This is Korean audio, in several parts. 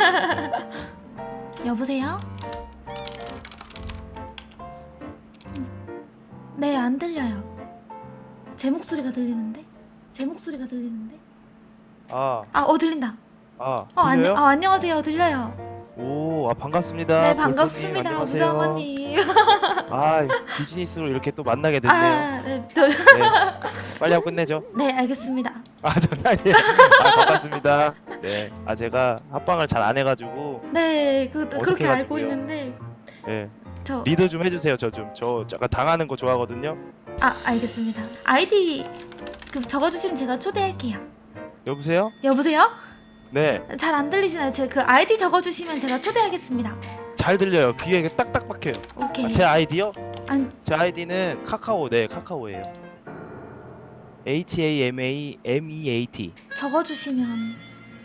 여보세요? 네, 안 들려요. 제 목소리가 들리는데? 제 목소리가 들리는데? 아, 아, 어 들린다. 아, 어? 안녕, 아, 안녕하세요. 들려요. 오, 아 반갑습니다. 네, 반갑습니다. 부장원님. 아, 비즈니스로 이렇게 또 만나게 됐네요. 아, 네, 저, 네. 빨리 하고 끝내죠. 네, 알겠습니다. 아, 장난이에요. 아, 반갑습니다. 네, 아 제가 합방을 잘 안 해가지고, 네, 그 그렇게 알고 해가지고요? 있는데 네, 저 리더 좀 해주세요. 저 좀, 저 약간 당하는 거 좋아하거든요. 아, 알겠습니다. 아이디 그 적어주시면 제가 초대할게요. 여보세요? 여보세요? 네, 잘 안 들리시나요? 제 그 아이디 적어주시면 제가 초대하겠습니다. 잘 들려요. 귀에 딱딱 박혀요. 오케이. 아, 제 아이디요? 안, 제 아이디는 카카오, 네, 카카오예요. H A M A M E A T. 적어주시면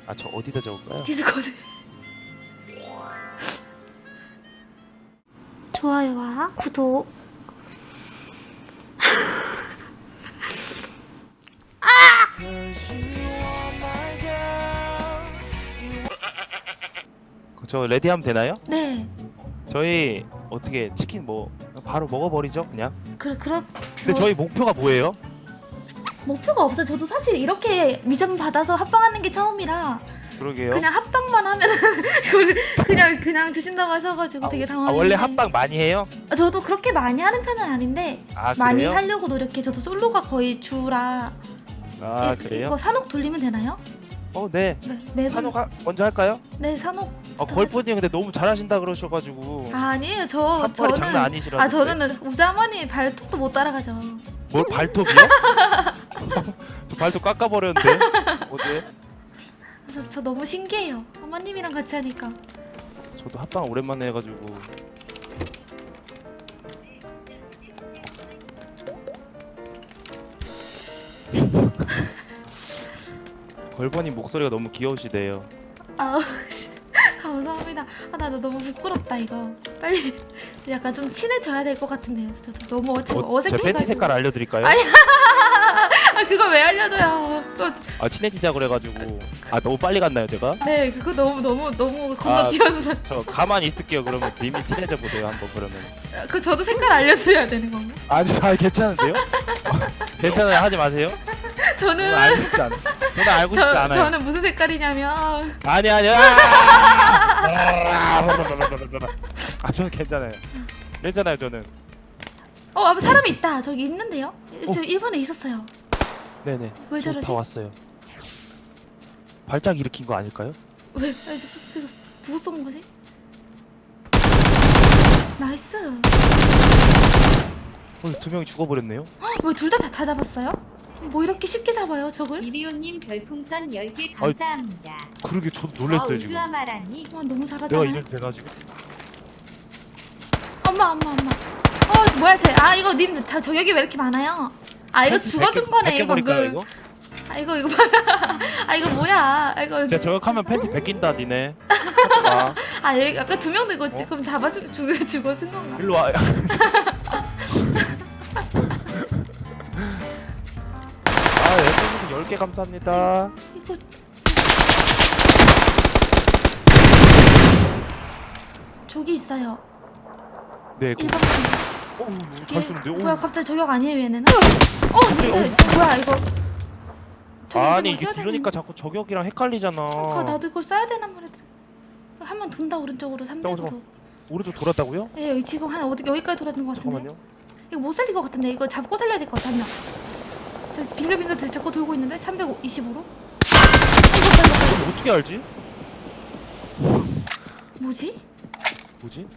아, 저 어디다 적을까요? 디스코드. 좋아요와 구독. 저 ready하면 되나요? 네. 저희 어떻게 치킨 뭐 바로 먹어버리죠 그냥 그 그럼 근데 저- 저희 목표가 뭐예요? 목표가 없어요. 저도 사실 이렇게 미션 받아서 합방하는 게 처음이라 그러게요 그냥 합방만 하면 그걸 그냥 그냥 주신다고 하셔가지고 되게 아 당황했는데. 원래 합방 많이 해요? 아, 저도 그렇게 많이 하는 편은 아닌데 아 많이 그래요? 하려고 노력해. 저도 솔로가 거의 주라. 아 이- 그래요? 이거 산옥 돌리면 되나요? 어 네 네, 매번 산옥 하, 먼저 할까요? 네 산옥. 어 걸프님 근데 너무 잘하신다 그러셔가지고 아, 아니에요. 저 저는 장난 아니시라고 아 저는 우자머니 발톱도 못 따라가죠. 뭘 발톱이요? 저 발톱 깎아버렸는데 어제 그래서 저 너무 신기해요. 어머님이랑 같이 하니까. 저도 합방 오랜만에 해가지고 걸버님 목소리가 너무 귀여우시대요 아 감사합니다. 아 나 너무 부끄럽다 이거. 빨리 약간 좀 친해져야 될 것 같은데요. 저도 너무 지금 어, 제 어색해가지고. 팬티 색깔 알려드릴까요? 아니. 아 그거 왜 알려줘요? 또 아 친해지자 그래가지고 아 너무 빨리 갔나요 제가? 네 그거 너무 너무 너무 건너뛰어서 저 가만히 있을게요 그러면 님이 친해져 보세요 한번 그러면 그 저도 색깔 알려드려야 되는 건가? 아니 아 괜찮으세요? 괜찮아요 하지 마세요 저는 알고 싶지 않아 저는 알고 싶지 저, 않아요 저는 무슨 색깔이냐면 아니 아니 아! 아 저는 괜찮아요 괜찮아요 저는 어 앞에 사람이 있다 저기 있는데요? 어. 저 1번에 있었어요 네네 왜저 저러지? 다 왔어요 발작 일으킨 거 아닐까요? 왜? 왜 저, 저, 저, 누구 쏜 거지? nice 어, 두 명이 죽어버렸네요 왜둘다다 잡았어요? 뭐 이렇게 쉽게 잡아요 저걸? 이리오님 별풍선 10개 감사합니다. 그러게 저도 아, 놀랐어요 지금 우주아마라니 와 너무 내가 잘하잖아요 이럴 돼가지고 엄마 엄마 엄마 어 뭐야 쟤 아 이거 님 다 저격이 왜 이렇게 많아요? 아 이거 죽어준 거네 벗겨버릴까요 방금 이거? 아 이거 이거 아 이거 뭐야 아 이거 제가 저격하면 팬티 벗긴다 니네 아 아 여기 아까 두 명도 이거 어? 지금 잡아 죽 죽 죽어준 건가? 일로 와 아, 랜덤님 10개 감사합니다. 이거 저기 있어요. 네, 그, 1번 어, 잘 쏘는데? 오. 뭐야 갑자기 저격 아니에요 얘네는? 어 갑자기, 근데 어. 뭐야 이거? 아니, 이거 이게 되는데. 자꾸 저격이랑 헷갈리잖아. 그거 나도 이걸 써야 되나 말이야. 한 번 돈다 오른쪽으로 300으로. 잠깐만. 오른쪽 돌았다고요? 네 여기 지금 한 어디 여기까지 돌았는 것 같은데. 잠깐만요. 이거 못 살릴 것 같은데 이거 잡고 살려야 될 것 같아 한 명. 저 빙글빙글 들- 잡고 돌고 있는데 325로. 이거 이거 이거 어떻게 알지? 뭐지? 뭐지?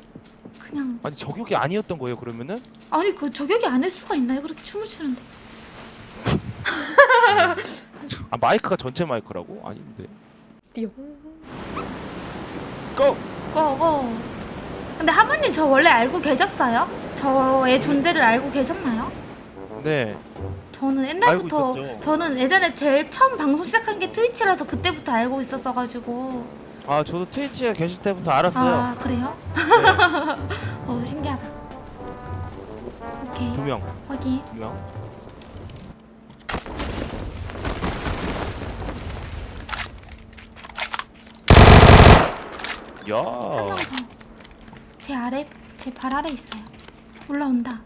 그냥 아니, 저격이 아니었던 거예요, 그러면은? 아니 그 저격이 아닐 수가 있나요? 그렇게 춤을 추는데. 아, 마이크가 전체 마이크라고? 아닌데. 띠용. 고! 고고. 근데 하모님 저 원래 알고 계셨어요? 저의 존재를 알고 계셨나요? 네. 저는 옛날부터. 저는 예전에 제일 처음 방송 시작한 게 트위치라서 그때부터 알고 있었어가지고 아, 저도 트위치에 계실 때부터 알았어요. 아 그래요? 네. 어 신기하다. 오케이 두 명, 확인. 두 명. 야. 한 명 더. 제 아래, 제 발 아래 있어요. 올라온다.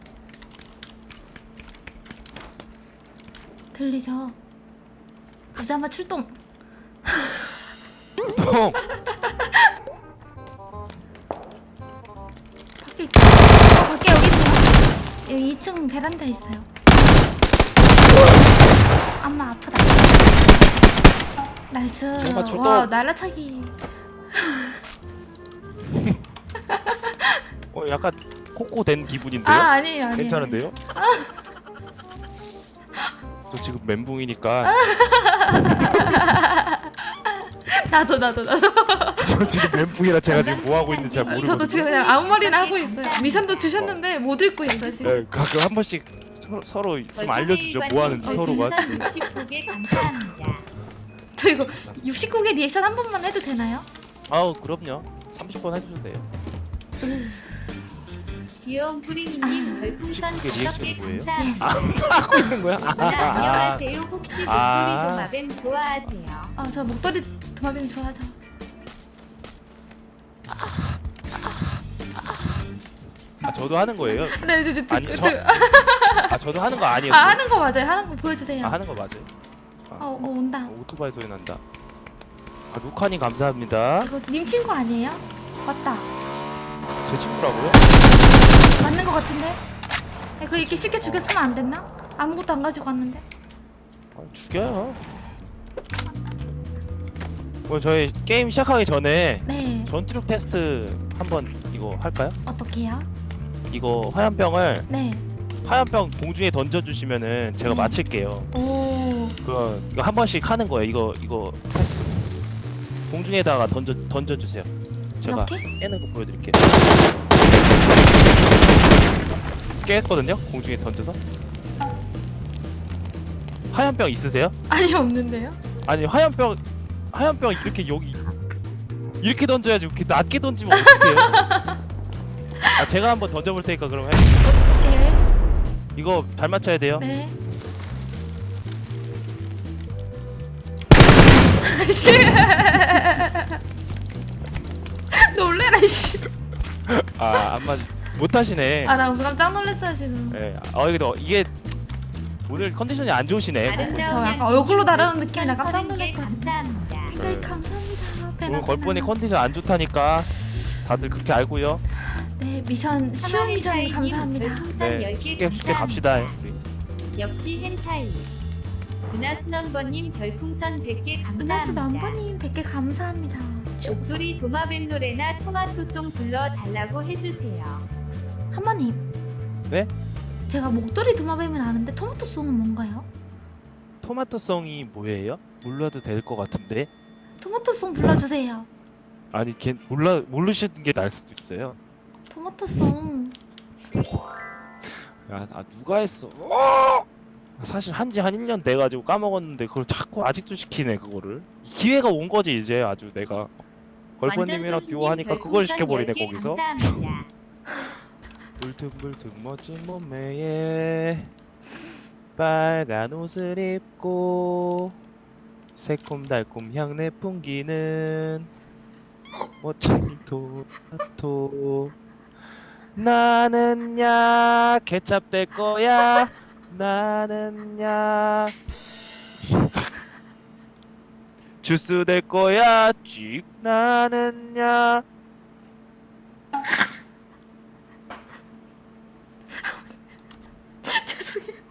들리죠? 부자마 출동. 형. 밖에 있다. 어, 밖에 여기 있어요. 여기 2층 베란다에 있어요. 엄마 아프다. nice. 와 날라차기. 어 약간 코코 된 기분인데요? 아 아니에요 아니에요. 괜찮은데요? 저 지금 멘붕이니까 나도 나도 나도. 저 지금 멘붕이라 제가 지금 뭐 하고 있는지 잘 모르거든요. 저도 지금 그냥 아무 말이나 하고 있어요. 미션도 주셨는데 못 읽고 있어 지금. 네, 가끔 한 번씩 서로, 서로 좀 알려주죠. 뭐 하는지 서로가. 69개 감사합니다. 저 이거 69개 리액션 한 번만 해도 되나요? 아우 그럼요. 30번 해주셔도 돼요. 귀여운 뿌링이님 별풍선 69개 5개 리액션이 뭐예요? 감사합니다. 하고 있는 거야? 누나 안녕하세요. 혹시 아. 목소리 도마뱀 좋아하세요? 아저 목도리 도마뱀 좋아하죠. 아 저도 하는 거예요? 네 이제 이제 아니, 듣- 저- 듣- 아 저도 하는 거아 아니었어요? 하는 거 맞아요. 하는 거 보여주세요. 아 하는 거 맞아요? 아, 어 뭐 온다. 어, 오토바이 소리 난다. 아 루카님 감사합니다. 이거 님 친구 아니에요? 맞다. 제 친구라고요? 맞는 거 같은데? 아, 그 이렇게 쉽게 죽였으면 안 됐나? 아무것도 안 가지고 왔는데. 아, 죽여요. 뭐 저희 게임 시작하기 전에 네. 전투력 테스트 한번 이거 할까요? 어떻게요? 이거 화염병을 네. 화염병 공중에 던져주시면은 제가 네. 맞힐게요. 오. 그 이거 한 번씩 하는 거예요. 이거 이거 테스트. 공중에다가 던져 던져주세요. 제가 이렇게? 깨는 거 보여드릴게요. 깼거든요. 공중에 던져서. 화염병 있으세요? 아니 없는데요? 아니 화염병 화염병 이렇게 여기 이렇게 던져야지 이렇게 낮게 던지면 어떡해요? 아 제가 한번 던져볼 테니까 그럼 해. 오케이. 이거 잘 맞춰야 돼요. 네. 씨. 놀래라 씨. 아안 맞. 못 하시네. 아나 깜짝 놀랐어요 지금. 근데 어, 이게 오늘 컨디션이 안 좋으시네. 아름다운 저 약간 얼굴로 다루는 별풍선 느낌이라 깜짝 30개 놀랐거든요. 감사합니다. 굉장히 감사합니다. 오늘 배나. 컨디션 안 좋다니까 다들 그렇게 알고요. 네 미션 쉬운 미션 감사합니다. 별풍선 네, 10개 쉽게 쉽게 갑시다. 역시 헨타이. 은하순원버님 별풍선 100개 은하수 감사합니다. 넘버님 100개 감사합니다. 목소리 도마뱀 노래나 토마토송 불러달라고 해주세요. 한마님. 네? 제가 목도리 도마뱀은 아는데 토마토송은 뭔가요? 토마토송이 뭐예요? 몰라도 될 것 같은데. 토마토송 불러주세요. 아니 걔 몰라 모르시는 게 나을 수도 있어요. 토마토송. 야, 아 누가 했어? 어! 사실 한지 한 1년 돼 가지고 까먹었는데 그걸 자꾸 아직도 시키네 그거를. 기회가 온 거지 이제 아주 내가. 걸퍼님이랑 듀오 하니까 그걸 시켜버리네 거기서. 울퉁불퉁 멋진 몸매에 빨간 옷을 입고 새콤달콤 향내 풍기는 멋진 토마토. 나는 야 케찹 될 거야. 나는 야. 주스 될 거야. 쥐. 나는 야 죄송해요.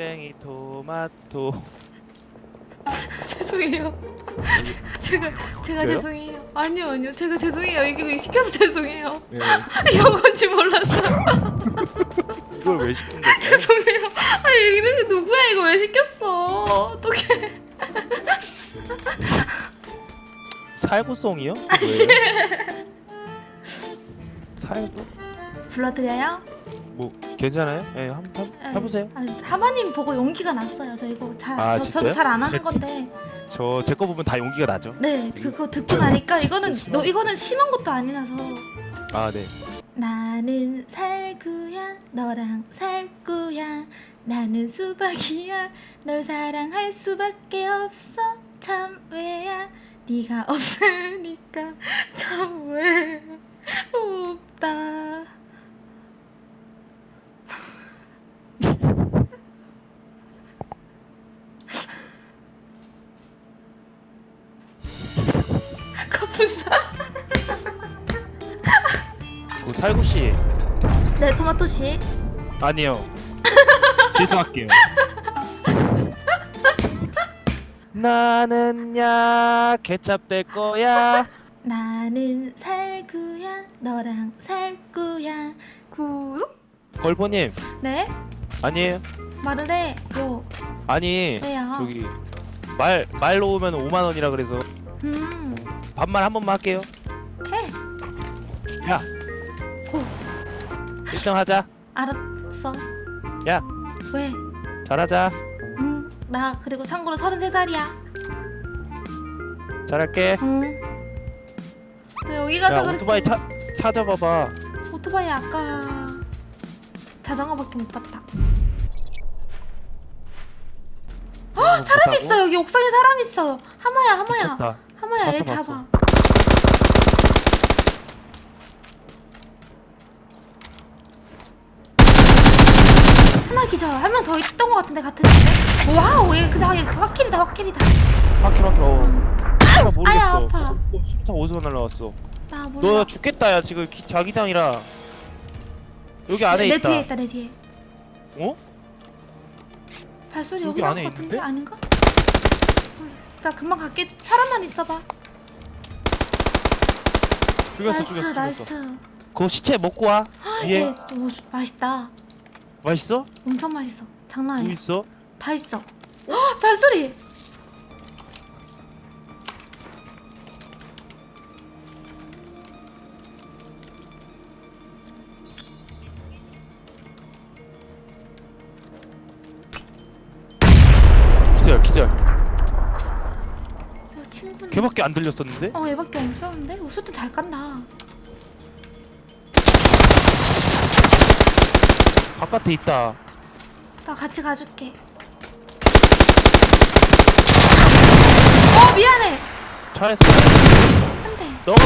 멋쟁이 토마토 죄송해요. 제가 제가 왜요? 죄송해요. 아니요 아니요 제가 죄송해요. 이거 시켜서 죄송해요. 네. 이건지 몰랐어요. 이걸 왜 시킨 거죠? 죄송해요. 아니 이렇게 누구야 이거 왜 시켰어? 어떡해. 살구송이요? 아씨. 살구? 불러드려요? 뭐 괜찮아요? 예, 한번 네. 해보세요. 아, 하마님 보고 용기가 났어요. 저 이거 잘 아, 저? 저도 잘 안 하는 건데. 저 제 거 보면 다 용기가 나죠. 네 그거 듣고 나니까 이거는 너 이거는 심한 것도 아니라서. 아 네. 나는 살구야 너랑 살구야 나는 수박이야 널 사랑할 수밖에 없어 참 왜야 네가 없으니까 참 외롭다 커플사 그 살구 씨. 네 토마토 씨. 아니요. 죄송할게요. 나는야 케찹 될 거야. 나는 살구야 너랑 살구야. 구? 걸보님. 네? 아니에요? 말을 해요. 아니 왜요? 저기 말 말로 오면 5만 원이라 그래서. 음 반말 한 번만 할게요. 해. 야. 오. 1등 하자. 알았어 야. 왜? 잘하자. 응, 나 그리고 참고로 33살이야. 잘할게. 응. 너 여기 가자 야 그랬어. 오토바이 차 찾아봐봐. 오토바이 아까 자전거밖에 못 봤다. 어, 사람 있어 여기 옥상에 사람 있어. 하마야 하마야. 하마야 얘 잡아. 하나 기절. 한명 더 있던 것 같은데 같은 집에. wow 얘 근데 얘 확킬이다 확킬이다. 바퀴 바퀴 어. 응. 아, 모르겠어. 아야, 아파. 어, 수류탄 어디서 날라왔어? 나 몰라. 너 죽겠다 야 지금 기, 자기장이라. 여기 안에 내 있다. 뒤에 있다 내 뒤에. 어? 발소리 여기 여기 안에 있는데? 아닌가? 몰라. 나 금방 갈게. 살아만 있어봐. 죽였어 nice 죽였어 죽였어. nice. 그거 시체 먹고 와. 얘 위에 오, 맛있다. 맛있어? 엄청 맛있어. 장난 뭐 아니야. 있어? 다 있어. 헉, 발소리. 걔밖에 안 들렸었는데? 어 얘밖에 없었는데. 어, 수도 잘 깐다. 바깥에 있다. 나 같이 가줄게. 어 미안해. 잘했어. 안돼. 너가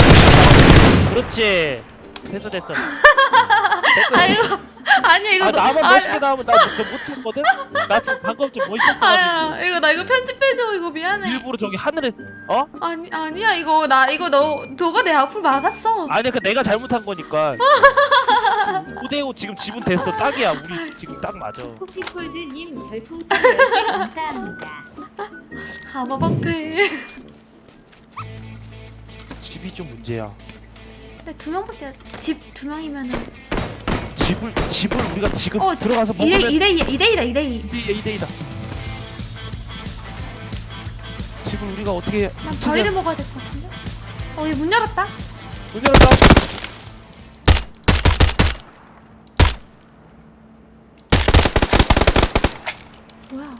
그렇지. 됐어 됐어. 됐어. 아이고 아니 이거 아 너- 나만 아, 멋있게 나오면 나못 참거든? 나 지금 방금 좀 멋있었어가지고 아야 이거 나 이거 편집해줘 이거 미안해. 일부러 저기 하늘에 어? 아니 아니야 이거 나 이거 너 너가 내 앞을 막았어. 아니 그 내가 잘못한 거니까 5대5 지금 지분 됐어 딱이야 우리 지금 딱 맞아 쿠키콜드님 별풍선 10개 감사합니다. 가마방패. 집이 좀 문제야 근데 두 명밖에 집 두 명이면은 집을 집을 우리가 지금 어 들어가서 2대 먹으면 2대 2대 2다 2대 2. 2대 2대2다 집을 우리가 어떻게 난 바위를 먹어야 될 것 같은데. 어 얘 문 열었다. 문 열었다 뭐야?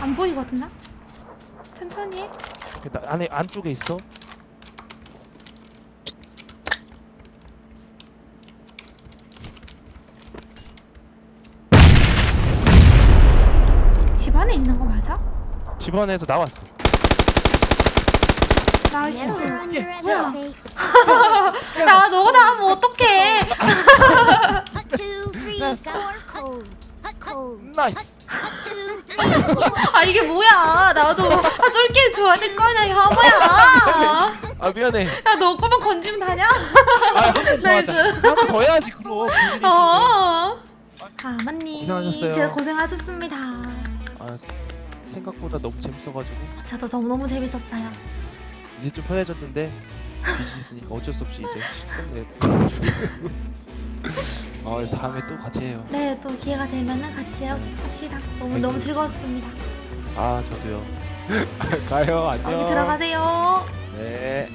안 보이거든 나? 천천히 해. 나 안에 안쪽에 있어 집 안에 있는 거 맞아? 집 안에서 나왔어 nice. Never underestimate 야 너가 나하면 어떡해? 나이스. 아 이게 뭐야? 나도 아, 쏠길 좋아야 될 거냐 이 화보야. 아 미안해 야너 거만 건지면 다냐? 아한번더 나이스. 하자 한번더 해야지 그럼. 어. 가만님 고생하셨어요. 제가 고생하셨습니다. 아 생각보다 너무 재밌어가지고 저도 너무 너무 재밌었어요. 이제 좀 편해졌는데 빚이 있으니까 어쩔 수 없이 이제 네. 아 다음에 또 같이 해요. 네, 또 기회가 되면은 같이 합시다. 너무 너무 즐거웠습니다. 아 저도요. 가요. 안녕. 여기 들어가세요. 네